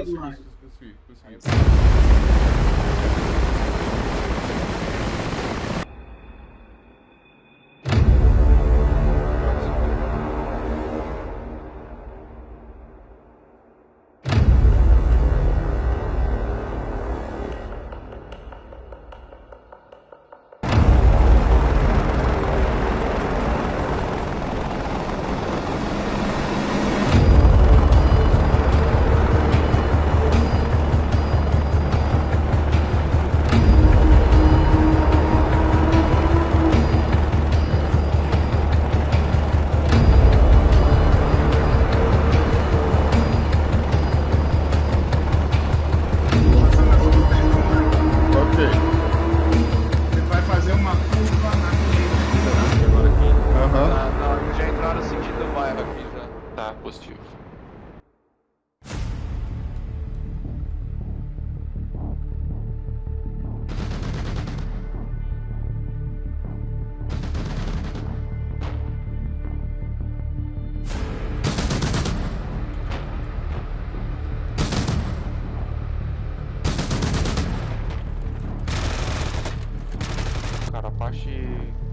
Para, Surra. Respira, respira.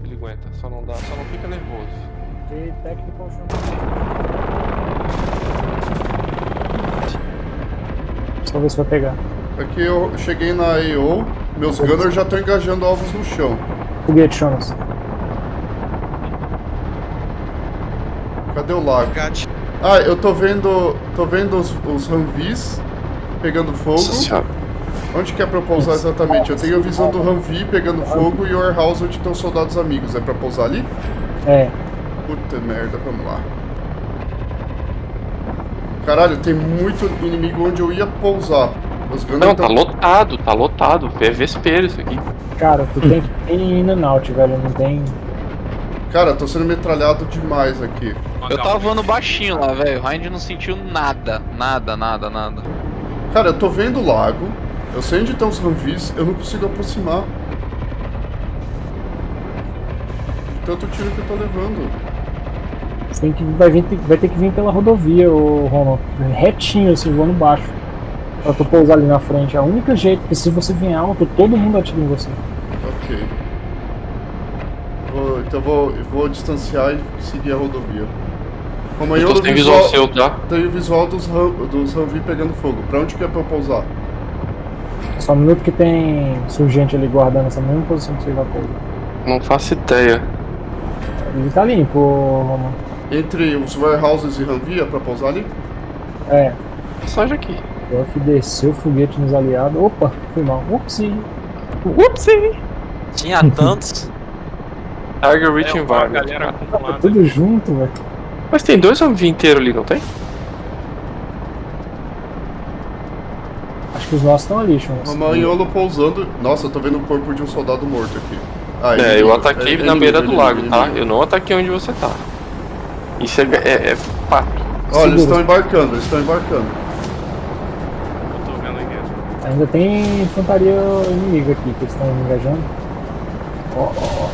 Ele aguenta, só não dá, só não fica nervoso. E técnico chão. Só ver se vai pegar. Aqui eu cheguei na AO, meus gunners já estão engajando alvos no chão. Foguete, Jonas. Cadê o lago? Ah, eu tô vendo. tô vendo os, os Humvees pegando fogo. Nossa senhora. Onde que é pra eu pousar exatamente? Eu tenho a visão do Humvee pegando fogo e o warehouse onde estão os soldados amigos. É pra pousar ali? É. Puta merda, vamos lá. Caralho, tem muito inimigo onde eu ia pousar. Os Não, tá tão- lotado, tá lotado. É vespeiro isso aqui. Cara, tu tem que ir in and out, velho. Não tem. Cara, tô sendo metralhado demais aqui. Eu tava voando baixinho lá, velho. O Hind não sentiu nada. Nada, nada, nada. Cara, eu tô vendo o lago. Eu sei onde estão os Humvees, eu não consigo aproximar. Tanto tiro que eu tô levando. Você tem que, vai, vir, vai ter que vir pela rodovia, o Roman. Retinho, assim, voando baixo. Pra tu pousar ali na frente. É o único jeito, porque se você vir alto, todo mundo atira em você. Ok. Vou- então vou, eu vou distanciar e seguir a rodovia. Como Eu eu tô sem visual seu, tá? Tem o visual dos, Hum- dos pegando fogo. Pra onde que é pra eu pousar? Só um minuto que tem surgente ali guardando essa mesma posição que você vai pousar. Não faço ideia. Ele tá limpo, Roman. Entre os warehouses e é pra pousar ali? É. Passagem aqui. O F desceu o foguete nos aliados. Opa, foi mal. Upsi. Upsi! Tinha tantos. Target Rich É, uma Environment. galera. Tá tudo junto, velho. Mas tem dois Humvee inteiros ali, não tem? Acho que os nossos estão ali, Chons. Romanholo pousando. Nossa, eu tô vendo o corpo de um soldado morto aqui. Ah, É, eu inimigo. ataquei É na inimigo, beira do lago, tá? Eu não ataquei onde você tá. Isso é, é, é fato. Olha, eles Segura. estão embarcando, eles estão embarcando. Eu tô vendo aqui. Ainda tem infantaria inimiga aqui que eles estão engajando. Ó, ó, ó.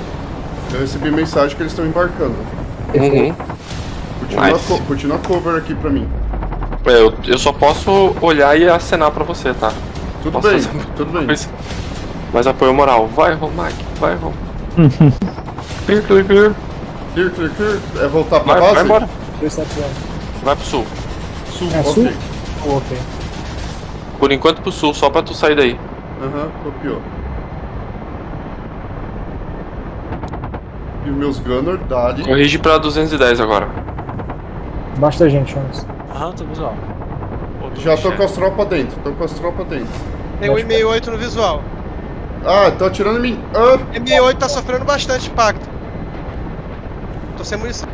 Eu recebi mensagem que eles estão embarcando. Uhum. Continua, Nice. co continua cover aqui pra mim. É, eu, eu só posso olhar e acenar pra você, tá? Tudo Posso bem, fazer tudo bem. Mas, mas apoio moral. Vai, Romac, vai, Rom. clear, clear, clear. Clear, clear, clear. É voltar pra Vai, base? vai embora. 270. Vai pro sul. Sul, É, ok. sul? Oh, ok. Por enquanto pro sul, só pra tu sair daí. Aham, copiou. E os meus gunner, dali. Corrige pra 210 agora. Da gente, Chons. Aham, tô visual. Tô Já tô com as tropas dentro, tô com as tropas dentro. Tem um M68 no visual. Ah, tô atirando em mim. Ah, M68 tá sofrendo bastante impacto. Tô sem munição.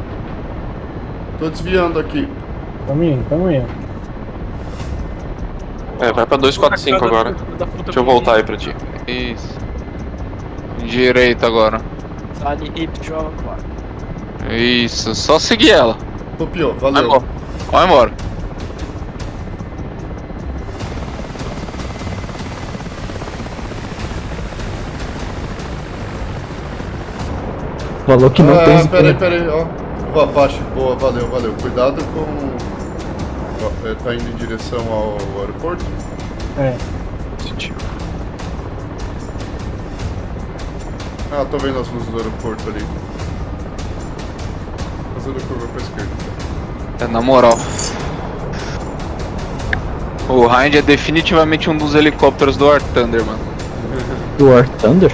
tô desviando aqui. Tamo indo, tamo indo. É, vai pra 245 agora. Deixa eu voltar aí pra ti. Isso. Direito agora. Side hip clock. Isso, só seguir ela. Copiou, valeu. embora. Vai embora. Falou que não ah, tem. peraí, peraí, ó. O Apache, boa, valeu, valeu. Cuidado com. Ó, é, tá indo em direção ao aeroporto? É. Sentiu. Ah, tô vendo as luzes do aeroporto ali. Fazendo curva pra esquerda. É, na moral. O Hind é definitivamente um dos helicópteros do War Thunder, mano. Do War Thunder?